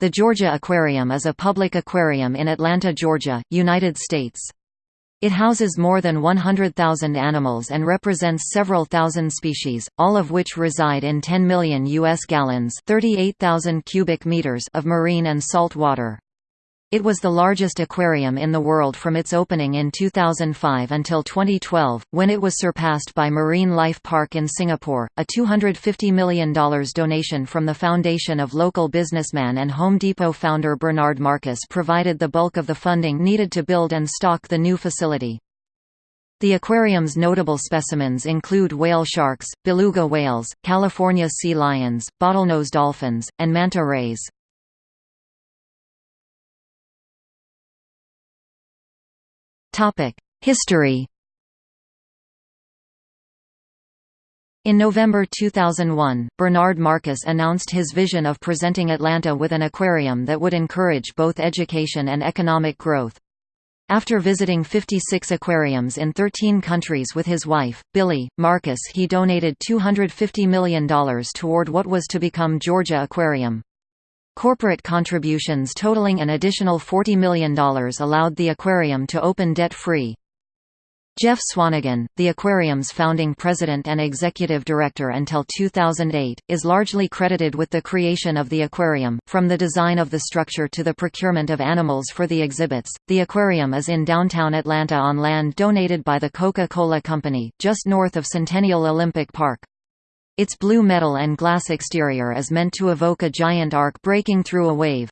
The Georgia Aquarium is a public aquarium in Atlanta, Georgia, United States. It houses more than 100,000 animals and represents several thousand species, all of which reside in 10 million U.S. gallons 38,000 cubic meters of marine and salt water. It was the largest aquarium in the world from its opening in 2005 until 2012, when it was surpassed by Marine Life Park in Singapore. A $250 million donation from the foundation of local businessman and Home Depot founder Bernard Marcus provided the bulk of the funding needed to build and stock the new facility. The aquarium's notable specimens include whale sharks, beluga whales, California sea lions, bottlenose dolphins, and manta rays. History In November 2001, Bernard Marcus announced his vision of presenting Atlanta with an aquarium that would encourage both education and economic growth. After visiting 56 aquariums in 13 countries with his wife, Billi, Marcus he donated $250 million toward what was to become Georgia Aquarium. Corporate contributions totaling an additional $40 million allowed the aquarium to open debt-free. Jeff Swanigan, the aquarium's founding president and executive director until 2008, is largely credited with the creation of the aquarium. From the design of the structure to the procurement of animals for the exhibits, the aquarium is in downtown Atlanta on land donated by the Coca-Cola Company, just north of Centennial Olympic Park. Its blue metal and glass exterior is meant to evoke a giant ark breaking through a wave.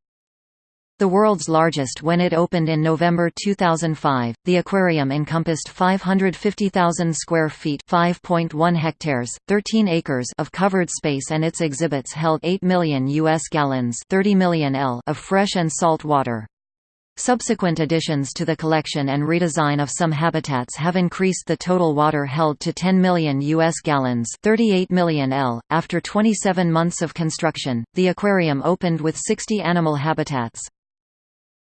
The world's largest when it opened in November 2005, the aquarium encompassed 550,000 square feet 5.1 hectares, 13 acres of covered space and its exhibits held 8 million U.S. gallons 30 million L of fresh and salt water. Subsequent additions to the collection and redesign of some habitats have increased the total water held to 10 million U.S. gallons 38 million L. .After 27 months of construction, the aquarium opened with 60 animal habitats.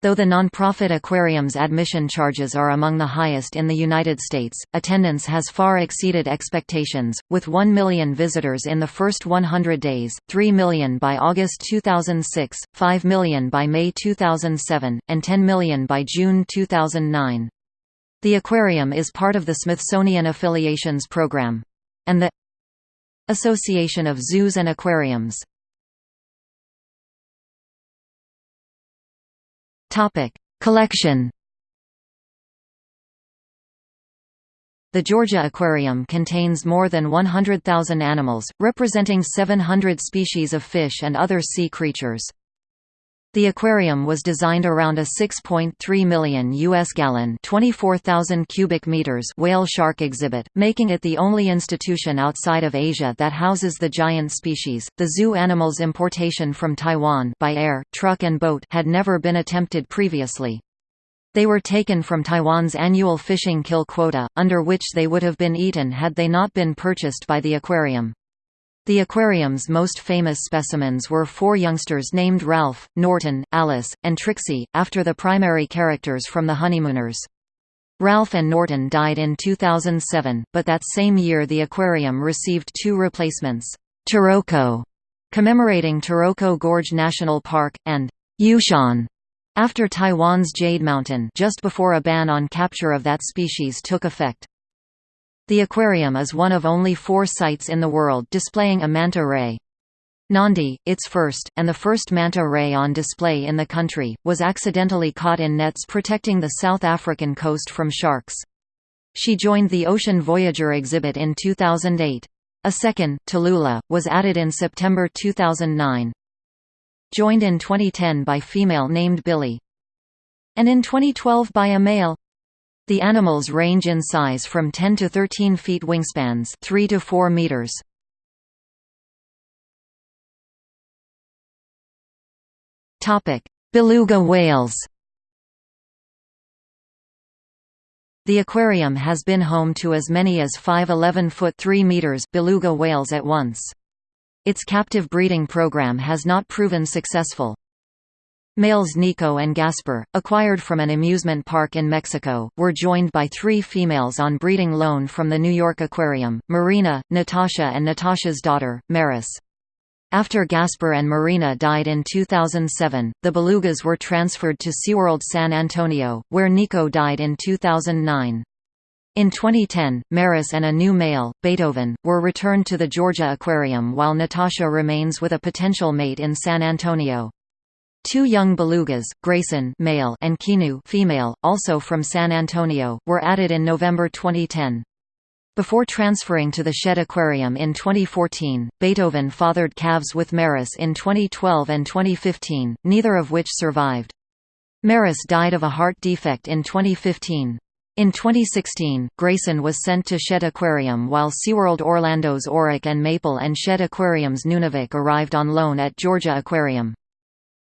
Though the non-profit aquarium's admission charges are among the highest in the United States, attendance has far exceeded expectations, with 1 million visitors in the first 100 days, 3 million by August 2006, 5 million by May 2007, and 10 million by June 2009. The aquarium is part of the Smithsonian Affiliations Program. And the Association of Zoos and Aquariums Topic: Collection. The Georgia Aquarium contains more than 100,000 animals, representing 700 species of fish and other sea creatures. The aquarium was designed around a 6.3 million US gallon, 24,000 cubic meters whale shark exhibit, making it the only institution outside of Asia that houses the giant species. The zoo animals importation from Taiwan by air, truck and boat had never been attempted previously. They were taken from Taiwan's annual fishing kill quota, under which they would have been eaten had they not been purchased by the aquarium. The aquarium's most famous specimens were four youngsters named Ralph, Norton, Alice, and Trixie, after the primary characters from The Honeymooners. Ralph and Norton died in 2007, but that same year the aquarium received two replacements, Taroko, commemorating Taroko Gorge National Park, and Yushan, after Taiwan's Jade Mountain just before a ban on capture of that species took effect. The aquarium is one of only four sites in the world displaying a manta ray. Nandi, its first, and the first manta ray on display in the country, was accidentally caught in nets protecting the South African coast from sharks. She joined the Ocean Voyager exhibit in 2008. A second, Tallulah, was added in September 2009. Joined in 2010 by female named Billy. And in 2012 by a male. The animals range in size from 10 to 13 feet wingspans 3 to 4 meters. Beluga whales The aquarium has been home to as many as 5 11-foot 3 meters beluga whales at once. Its captive breeding program has not proven successful. Males Nico and Gasper, acquired from an amusement park in Mexico, were joined by three females on breeding loan from the New York Aquarium, Marina, Natasha and Natasha's daughter, Maris. After Gasper and Marina died in 2007, the belugas were transferred to SeaWorld San Antonio, where Nico died in 2009. In 2010, Maris and a new male, Beethoven, were returned to the Georgia Aquarium while Natasha remains with a potential mate in San Antonio. Two young belugas, Grayson male and Kinu female, also from San Antonio, were added in November 2010. Before transferring to the Shedd Aquarium in 2014, Beethoven fathered calves with Maris in 2012 and 2015, neither of which survived. Maris died of a heart defect in 2015. In 2016, Grayson was sent to Shedd Aquarium while SeaWorld Orlando's Auric and Maple and Shedd Aquarium's Nunavik arrived on loan at Georgia Aquarium.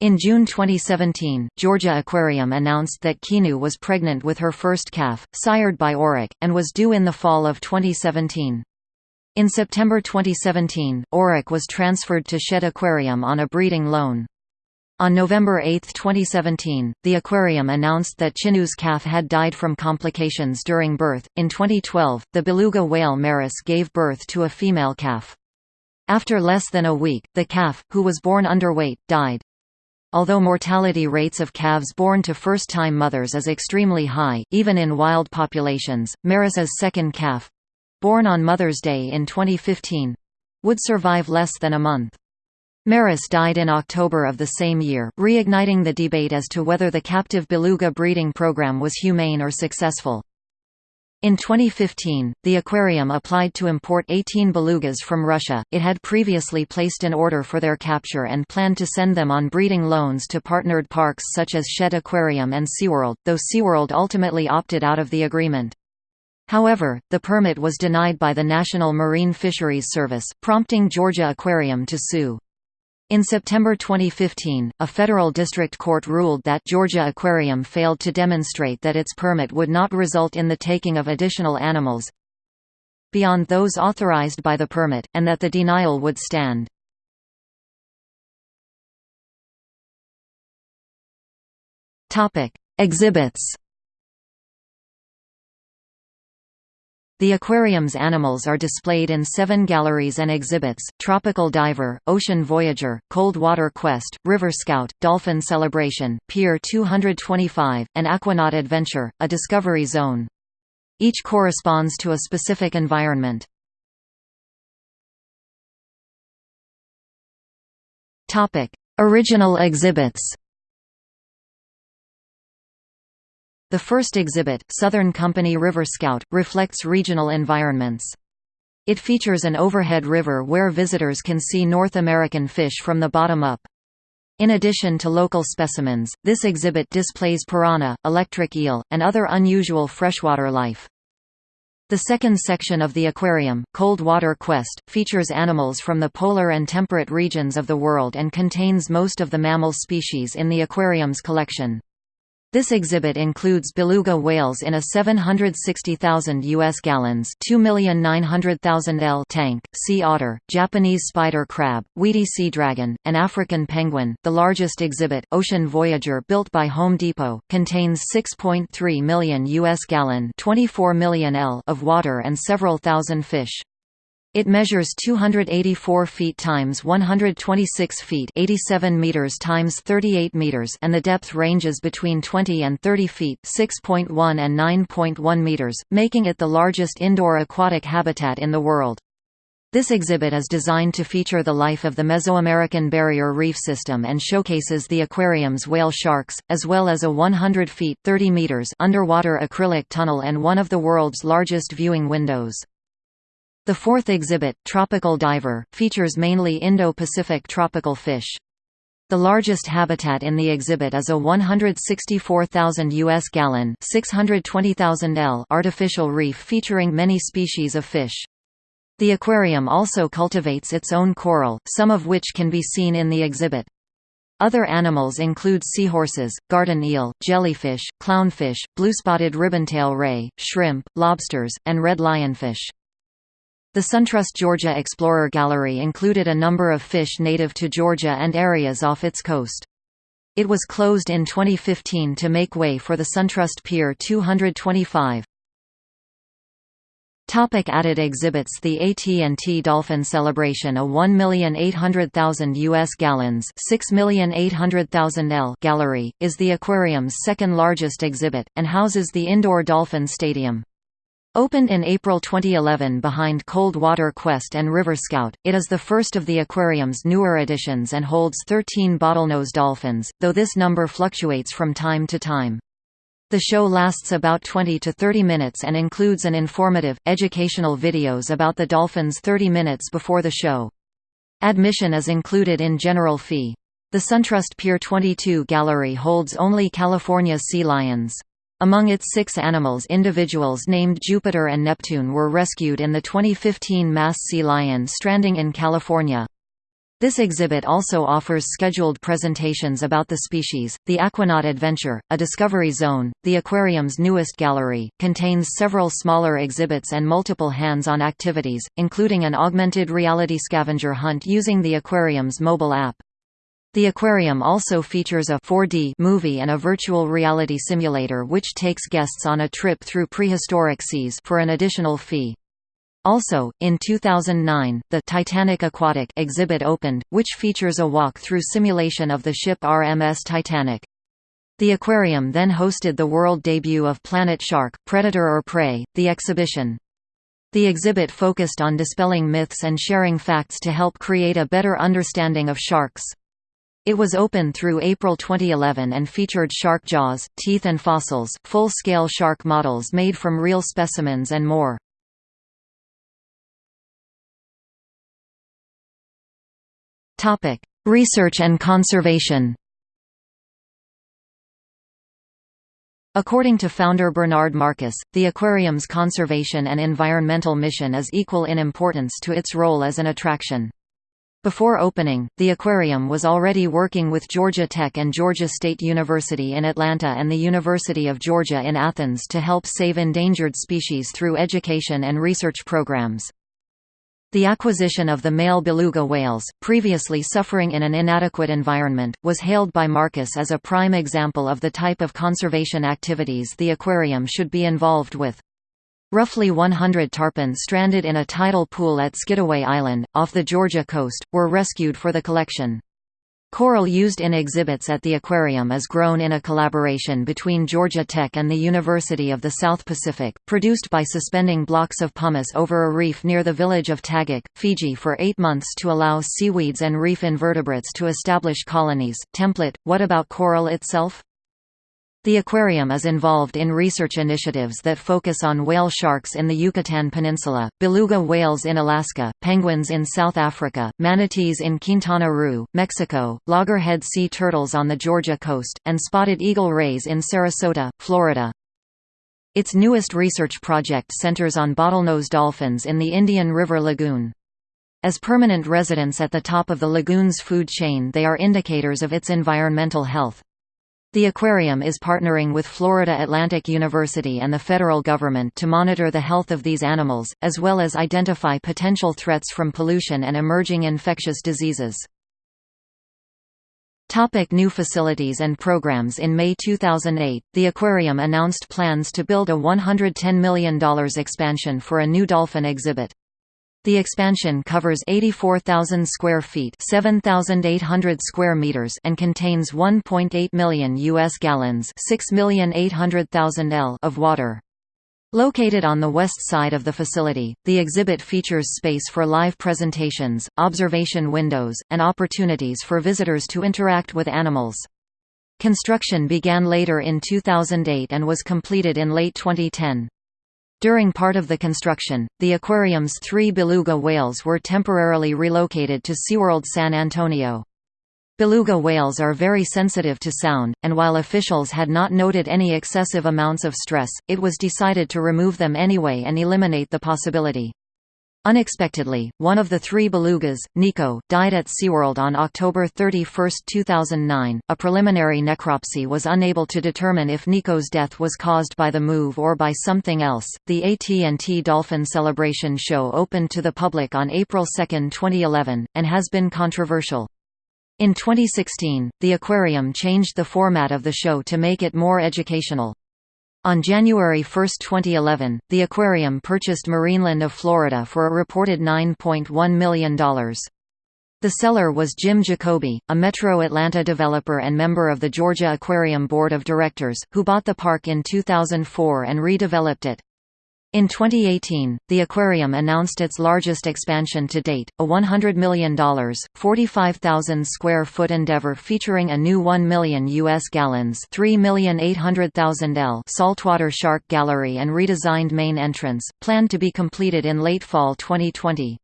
In June 2017, Georgia Aquarium announced that Kinu was pregnant with her first calf, sired by Auric, and was due in the fall of 2017. In September 2017, Auric was transferred to Shedd Aquarium on a breeding loan. On November 8, 2017, the aquarium announced that Kinu's calf had died from complications during birth. In 2012, the beluga whale Maris gave birth to a female calf. After less than a week, the calf, who was born underweight, died. Although mortality rates of calves born to first-time mothers is extremely high, even in wild populations, Maris's second calf—born on Mother's Day in 2015—would survive less than a month. Maris died in October of the same year, reigniting the debate as to whether the captive beluga breeding program was humane or successful. In 2015, the aquarium applied to import 18 belugas from Russia. It had previously placed an order for their capture and planned to send them on breeding loans to partnered parks such as Shedd Aquarium and SeaWorld, though SeaWorld ultimately opted out of the agreement. However, the permit was denied by the National Marine Fisheries Service, prompting Georgia Aquarium to sue. In September 2015, a federal district court ruled that Georgia Aquarium failed to demonstrate that its permit would not result in the taking of additional animals beyond those authorized by the permit, and that the denial would stand. Exhibits The aquarium's animals are displayed in seven galleries and exhibits, Tropical Diver, Ocean Voyager, Cold Water Quest, River Scout, Dolphin Celebration, Pier 225, and Aquanaut Adventure, a discovery zone. Each corresponds to a specific environment. Original exhibits The first exhibit, Southern Company River Scout, reflects regional environments. It features an overhead river where visitors can see North American fish from the bottom up. In addition to local specimens, this exhibit displays piranha, electric eel, and other unusual freshwater life. The second section of the aquarium, Cold Water Quest, features animals from the polar and temperate regions of the world and contains most of the mammal species in the aquarium's collection. This exhibit includes beluga whales in a 760,000 U.S. gallons 2,900,000 L tank, sea otter, Japanese spider crab, weedy sea dragon, and African penguin. The largest exhibit, Ocean Voyager built by Home Depot, contains 6.3 million U.S. gallon 24 million L of water and several thousand fish. It measures 284 feet times 126 feet 87 meters times 38 meters and the depth ranges between 20 and 30 feet 6.1 and 9.1 meters, making it the largest indoor aquatic habitat in the world. This exhibit is designed to feature the life of the Mesoamerican Barrier Reef System and showcases the aquarium's whale sharks, as well as a 100 feet 30 meters underwater acrylic tunnel and one of the world's largest viewing windows. The fourth exhibit, Tropical Diver, features mainly Indo-Pacific tropical fish. The largest habitat in the exhibit is a 164,000 U.S. gallon 620,000 L artificial reef featuring many species of fish. The aquarium also cultivates its own coral, some of which can be seen in the exhibit. Other animals include seahorses, garden eel, jellyfish, clownfish, blue-spotted ribbontail ray, shrimp, lobsters, and red lionfish. The SunTrust Georgia Explorer Gallery included a number of fish native to Georgia and areas off its coast. It was closed in 2015 to make way for the SunTrust Pier 225. Topic added exhibits The AT&T Dolphin Celebration a 1,800,000 U.S. gallons 6,800,000 L gallery, is the aquarium's second largest exhibit, and houses the indoor Dolphin Stadium. Opened in April 2011 behind Cold Water Quest and River Scout, it is the first of the aquarium's newer additions and holds 13 bottlenose dolphins, though this number fluctuates from time to time. The show lasts about 20 to 30 minutes and includes an informative, educational videos about the dolphins 30 minutes before the show. Admission is included in general fee. The SunTrust Pier 22 gallery holds only California sea lions. Among its six animals individuals named Jupiter and Neptune were rescued in the 2015 mass sea lion stranding in California. This exhibit also offers scheduled presentations about the species. The Aquanaut Adventure, a discovery zone, the aquarium's newest gallery, contains several smaller exhibits and multiple hands-on activities, including an augmented reality scavenger hunt using the aquarium's mobile app. The aquarium also features a 4D movie and a virtual reality simulator which takes guests on a trip through prehistoric seas for an additional fee. Also, in 2009, the Titanic Aquatic exhibit opened, which features a walk-through simulation of the ship RMS Titanic. The aquarium then hosted the world debut of Planet Shark, Predator or Prey, the exhibition. The exhibit focused on dispelling myths and sharing facts to help create a better understanding of sharks. It was open through April 2011 and featured shark jaws, teeth and fossils, full-scale shark models made from real specimens and more. Research and conservation. According to founder Bernard Marcus, the aquarium's conservation and environmental mission is equal in importance to its role as an attraction. Before opening, the aquarium was already working with Georgia Tech and Georgia State University in Atlanta and the University of Georgia in Athens to help save endangered species through education and research programs. The acquisition of the male beluga whales, previously suffering in an inadequate environment, was hailed by Marcus as a prime example of the type of conservation activities the aquarium should be involved with. Roughly 100 tarpon stranded in a tidal pool at Skidaway Island, off the Georgia coast, were rescued for the collection. Coral used in exhibits at the aquarium is grown in a collaboration between Georgia Tech and the University of the South Pacific, produced by suspending blocks of pumice over a reef near the village of Tagaq, Fiji for eight months to allow seaweeds and reef invertebrates to establish colonies. Template What about coral itself? The aquarium is involved in research initiatives that focus on whale sharks in the Yucatan Peninsula, beluga whales in Alaska, penguins in South Africa, manatees in Quintana Roo, Mexico, loggerhead sea turtles on the Georgia coast, and spotted eagle rays in Sarasota, Florida. Its newest research project centers on bottlenose dolphins in the Indian River Lagoon. As permanent residents at the top of the lagoon's food chain they are indicators of its environmental health. The aquarium is partnering with Florida Atlantic University and the federal government to monitor the health of these animals, as well as identify potential threats from pollution and emerging infectious diseases. Topic new facilities and programs In May 2008, the aquarium announced plans to build a $110 million expansion for a new dolphin exhibit. The expansion covers 84,000 square feet, 7,800 square meters, and contains 1.8 million US gallons, 6,800,000 L of water. Located on the west side of the facility, the exhibit features space for live presentations, observation windows, and opportunities for visitors to interact with animals. Construction began later in 2008 and was completed in late 2010. During part of the construction, the aquarium's three beluga whales were temporarily relocated to SeaWorld San Antonio. Beluga whales are very sensitive to sound, and while officials had not noted any excessive amounts of stress, it was decided to remove them anyway and eliminate the possibility. Unexpectedly, one of the three belugas, Nico, died at SeaWorld on October 31, 2009. A preliminary necropsy was unable to determine if Nico's death was caused by the move or by something else. The AT&T Dolphin Celebration show opened to the public on April 2, 2011, and has been controversial. In 2016, the aquarium changed the format of the show to make it more educational. On January 1, 2011, the aquarium purchased Marineland of Florida for a reported $9.1 million. The seller was Jim Jacoby, a Metro Atlanta developer and member of the Georgia Aquarium Board of Directors, who bought the park in 2004 and redeveloped it. In 2018, the aquarium announced its largest expansion to date, a $100 million, 45,000 square foot endeavor featuring a new 1 million U.S. gallons 3,800,000 L saltwater shark gallery and redesigned main entrance, planned to be completed in late fall 2020.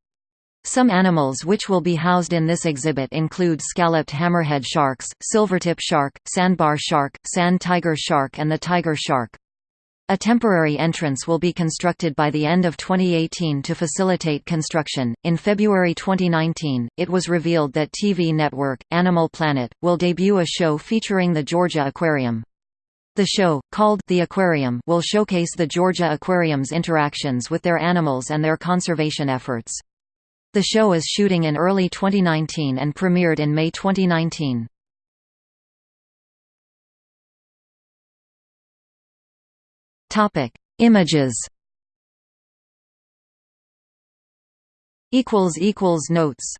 Some animals which will be housed in this exhibit include scalloped hammerhead sharks, silvertip shark, sandbar shark, sand tiger shark and the tiger shark. A temporary entrance will be constructed by the end of 2018 to facilitate construction. In February 2019, it was revealed that TV network, Animal Planet, will debut a show featuring the Georgia Aquarium. The show, called The Aquarium, will showcase the Georgia Aquarium's interactions with their animals and their conservation efforts. The show is shooting in early 2019 and premiered in May 2019. Topic: Images. Equals equals notes.